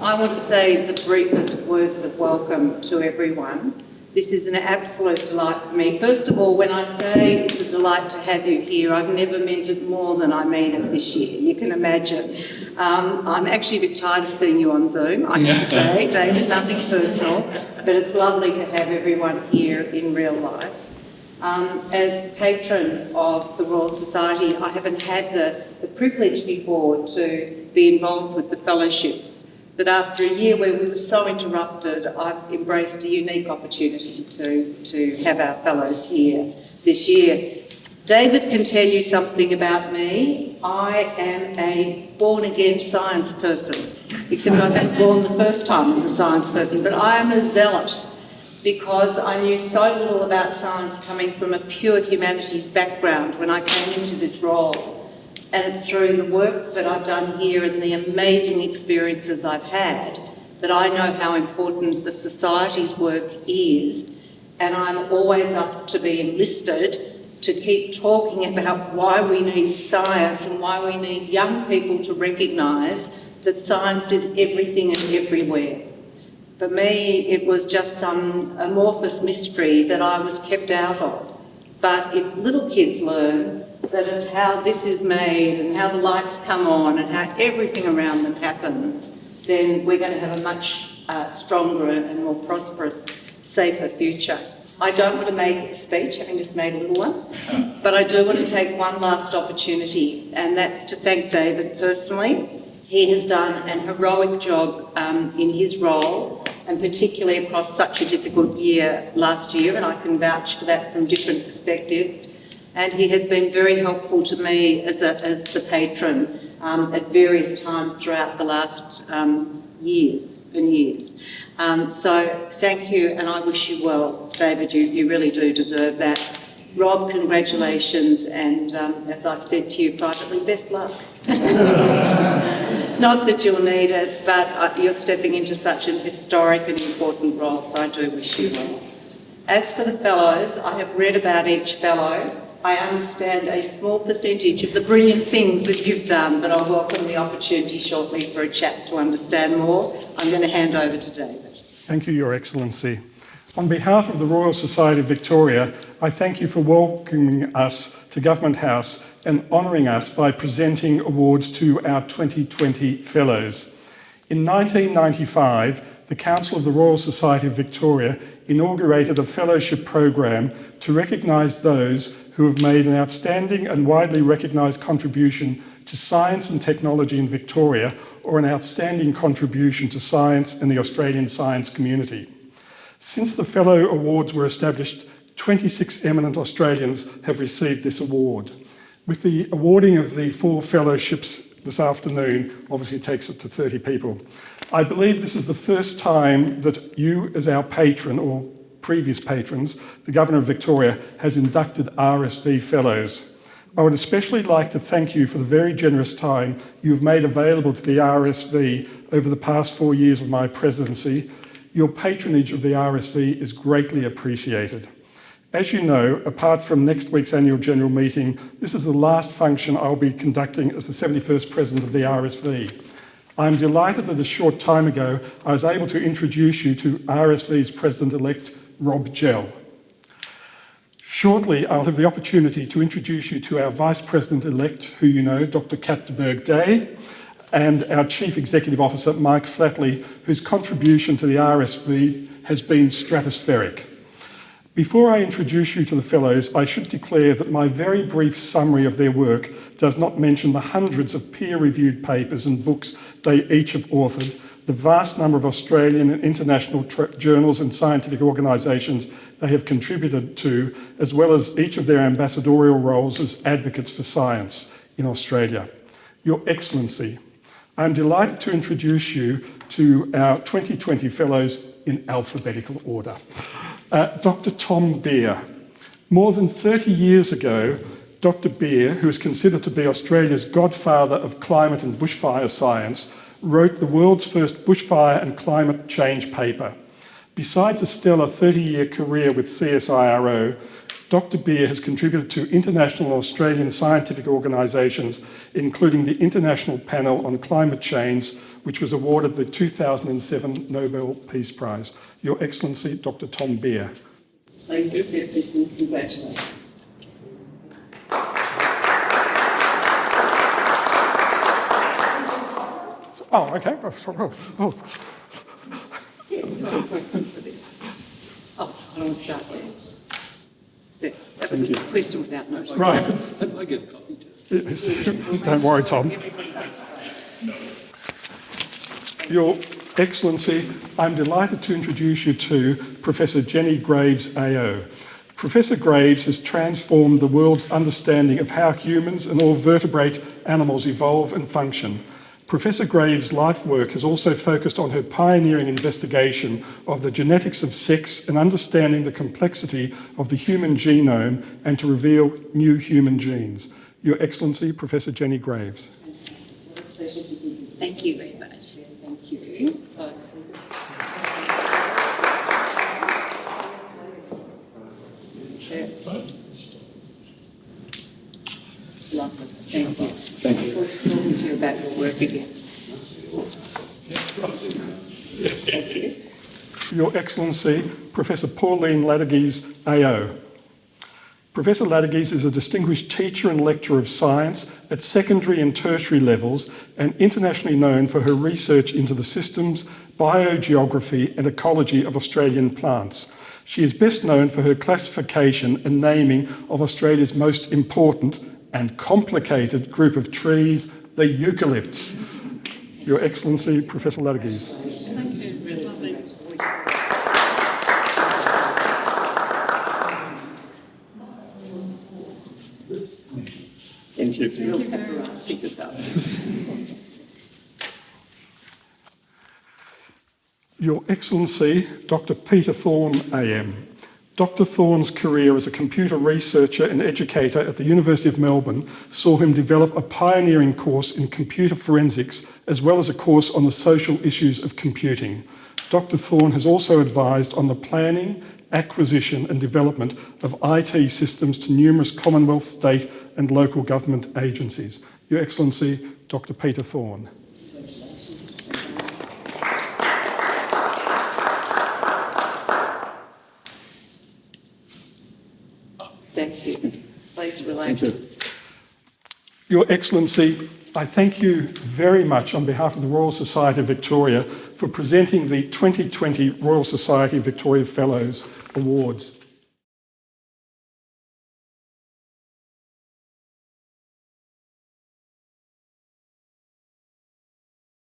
I want to say the briefest words of welcome to everyone. This is an absolute delight for me. First of all, when I say it's a delight to have you here, I've never meant it more than I mean it this year. You can imagine. Um, I'm actually a bit tired of seeing you on Zoom, I have to say, David, nothing personal, but it's lovely to have everyone here in real life. Um, as patron of the Royal Society, I haven't had the, the privilege before to be involved with the fellowships. But after a year where we were so interrupted, I've embraced a unique opportunity to, to have our fellows here this year. David can tell you something about me. I am a born-again science person, except I wasn't born the first time as a science person, but I am a zealot because I knew so little about science coming from a pure humanities background when I came into this role. And it's through the work that I've done here and the amazing experiences I've had that I know how important the Society's work is. And I'm always up to be enlisted to keep talking about why we need science and why we need young people to recognise that science is everything and everywhere. For me, it was just some amorphous mystery that I was kept out of. But if little kids learn that it's how this is made and how the lights come on and how everything around them happens, then we're going to have a much uh, stronger and more prosperous, safer future. I don't want to make a speech, having just made a little one, but I do want to take one last opportunity, and that's to thank David personally. He has done an heroic job um, in his role and particularly across such a difficult year last year, and I can vouch for that from different perspectives. And he has been very helpful to me as, a, as the patron um, at various times throughout the last um, years and years. Um, so thank you, and I wish you well, David. You, you really do deserve that. Rob, congratulations, and um, as I've said to you privately, best luck. Not that you'll need it, but uh, you're stepping into such an historic and important role, so I do wish you well. As for the fellows, I have read about each fellow. I understand a small percentage of the brilliant things that you've done, but I'll welcome the opportunity shortly for a chat to understand more. I'm going to hand over to David. Thank you, Your Excellency. On behalf of the Royal Society of Victoria, I thank you for welcoming us to Government House and honouring us by presenting awards to our 2020 Fellows. In 1995, the Council of the Royal Society of Victoria inaugurated a fellowship program to recognise those who have made an outstanding and widely recognised contribution to science and technology in Victoria or an outstanding contribution to science and the Australian science community. Since the Fellow Awards were established, 26 eminent Australians have received this award. With the awarding of the four fellowships this afternoon, obviously takes it to 30 people. I believe this is the first time that you as our patron or previous patrons, the Governor of Victoria, has inducted RSV Fellows. I would especially like to thank you for the very generous time you've made available to the RSV over the past four years of my presidency. Your patronage of the RSV is greatly appreciated. As you know, apart from next week's annual general meeting, this is the last function I'll be conducting as the 71st President of the RSV. I'm delighted that a short time ago I was able to introduce you to RSV's President-elect, Rob Gell. Shortly, I'll have the opportunity to introduce you to our Vice President-elect, who you know, Dr. Kat de Burgh-Day, and our Chief Executive Officer, Mike Flatley, whose contribution to the RSV has been stratospheric. Before I introduce you to the Fellows, I should declare that my very brief summary of their work does not mention the hundreds of peer-reviewed papers and books they each have authored, the vast number of Australian and international journals and scientific organisations they have contributed to, as well as each of their ambassadorial roles as advocates for science in Australia. Your Excellency, I'm delighted to introduce you to our 2020 Fellows in alphabetical order. Uh, Dr. Tom Beer. More than 30 years ago, Dr. Beer, who is considered to be Australia's godfather of climate and bushfire science, wrote the world's first bushfire and climate change paper. Besides a stellar 30-year career with CSIRO, Dr. Beer has contributed to international and Australian scientific organisations, including the International Panel on Climate Change, which was awarded the 2007 Nobel Peace Prize. Your Excellency, Dr. Tom Beer. Please accept this and congratulations. Oh, okay. Oh, sorry. Oh, Yeah, no problem for this. Oh, I don't want to start there. There, That was oh. a question without notice. right. I get a copy too. Yes. Don't worry, Tom. Everybody gets one. Your Excellency, I'm delighted to introduce you to Professor Jenny Graves AO. Professor Graves has transformed the world's understanding of how humans and all vertebrate animals evolve and function. Professor Graves' life work has also focused on her pioneering investigation of the genetics of sex and understanding the complexity of the human genome and to reveal new human genes. Your Excellency, Professor Jenny Graves. Fantastic. A pleasure to be here. Thank you very much. Thank you. So, Yeah. Lovely. Thank you. Thank you. You about your work again. Your Excellency, Professor Pauline Ladiges AO. Professor Ladiges is a distinguished teacher and lecturer of science at secondary and tertiary levels and internationally known for her research into the systems, biogeography and ecology of Australian plants. She is best known for her classification and naming of Australia's most important and complicated group of trees, the eucalypts. Your Excellency, Professor Ladiges. Thank you. Real paparazzi this afternoon. Your Excellency, Dr. Peter Thorne AM. Dr. Thorne's career as a computer researcher and educator at the University of Melbourne saw him develop a pioneering course in computer forensics as well as a course on the social issues of computing. Dr. Thorne has also advised on the planning, acquisition and development of IT systems to numerous Commonwealth, state and local government agencies. Your Excellency, Dr. Peter Thorne. Thank you. Please relax. Your Excellency, I thank you very much on behalf of the Royal Society of Victoria for presenting the 2020 Royal Society of Victoria Fellows Awards.